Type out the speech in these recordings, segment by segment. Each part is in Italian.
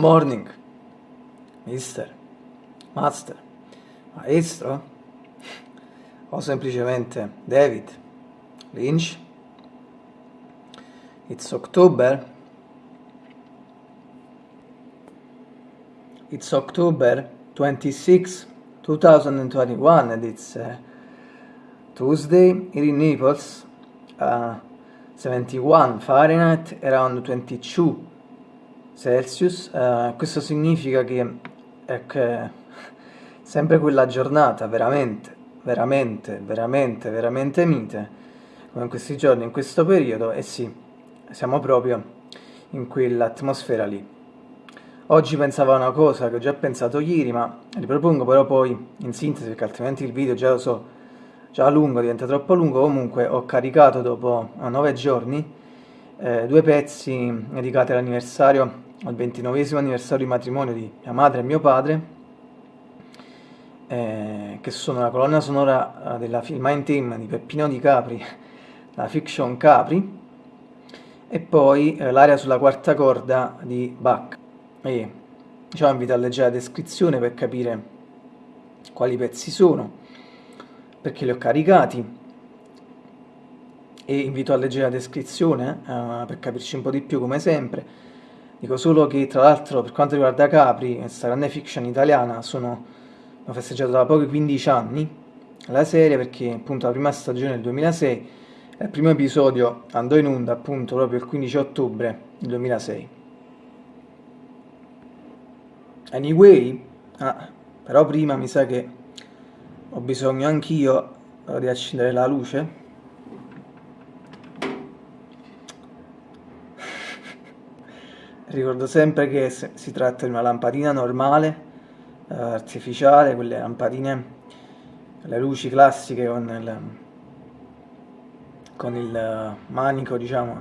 Morning, mister, master, maestro o semplicemente David Lynch. It's October. It's October 26, 2021 and it's uh, Tuesday here in Naples. Uh, 71 Fahrenheit, around 22 Celsius, uh, questo significa che è che sempre quella giornata veramente, veramente, veramente, veramente mite, come in questi giorni, in questo periodo, e sì, siamo proprio in quell'atmosfera lì. Oggi pensavo a una cosa che ho già pensato ieri, ma ripropongo però poi in sintesi, perché altrimenti il video già lo so, già lungo, diventa troppo lungo, comunque ho caricato dopo 9 giorni eh, due pezzi dedicati all'anniversario al 29 anniversario di matrimonio di mia madre e mio padre, eh, che sono la colonna sonora eh, della film In Team di Peppino Di Capri, la fiction Capri, e poi eh, l'aria sulla quarta corda di Bach. E diciamo invito a leggere la descrizione per capire quali pezzi sono, perché li ho caricati, e invito a leggere la descrizione eh, per capirci un po' di più come sempre Dico solo che tra l'altro per quanto riguarda Capri, questa grande fiction italiana, sono, ho festeggiato da pochi 15 anni la serie perché appunto la prima stagione del 2006 il primo episodio andò in onda appunto proprio il 15 ottobre del 2006. Anyway, ah, però prima mi sa che ho bisogno anch'io di accendere la luce Ricordo sempre che si tratta di una lampadina normale, eh, artificiale, quelle lampadine, le luci classiche con il, con il manico, diciamo,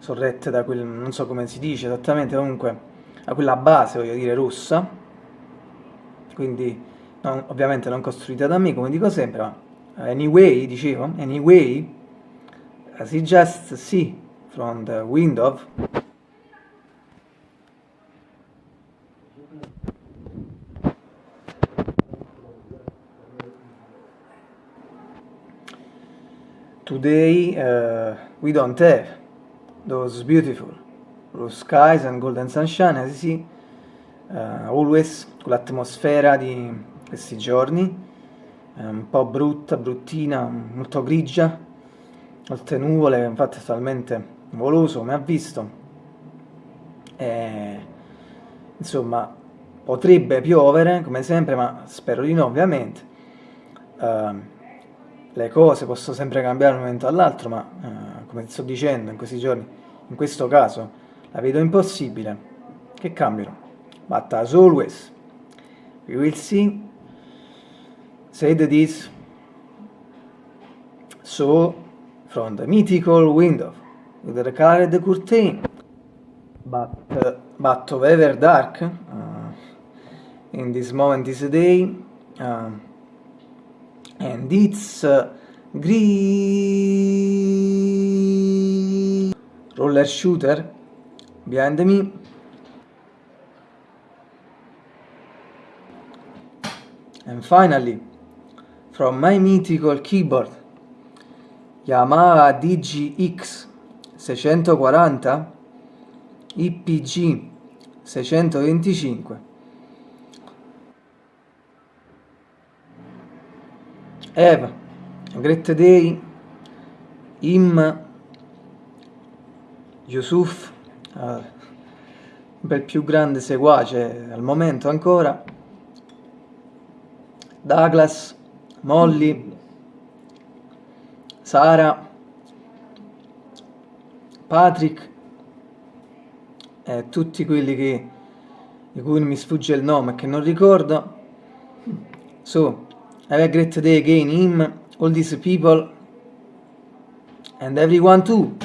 sorrette da quel, non so come si dice esattamente, comunque a quella base, voglio dire, rossa, quindi non, ovviamente non costruita da me, come dico sempre, ma anyway, dicevo, anyway, as you just see from the window, Today uh, we don't have those beautiful blue skies and golden sunshine, as you see, uh, always quell'atmosfera di questi giorni, un po' brutta, bruttina, molto grigia, molte nuvole, infatti è totalmente nuvoloso come ha visto, e, insomma potrebbe piovere come sempre, ma spero di no ovviamente. Uh, le cose possono sempre cambiare da un momento all'altro, ma eh, come sto dicendo in questi giorni, in questo caso la vedo impossibile. Che cambino. But as always, we will see, said this, so from the mythical window, with the colored curtain, but, uh, but however dark, uh, in this moment, this day, uh, and it's uh, green. Roller shooter. Behind me. And finally from my mythical keyboard Yamaha DGX 640 IPG 625 Eva, great day, Im, Yusuf, uh, bel più grande seguace al momento ancora, Douglas, Molly, Sara, Patrick e tutti quelli che, di cui mi sfugge il nome e che non ricordo. So, Have a great day again, him, all these people, and everyone too.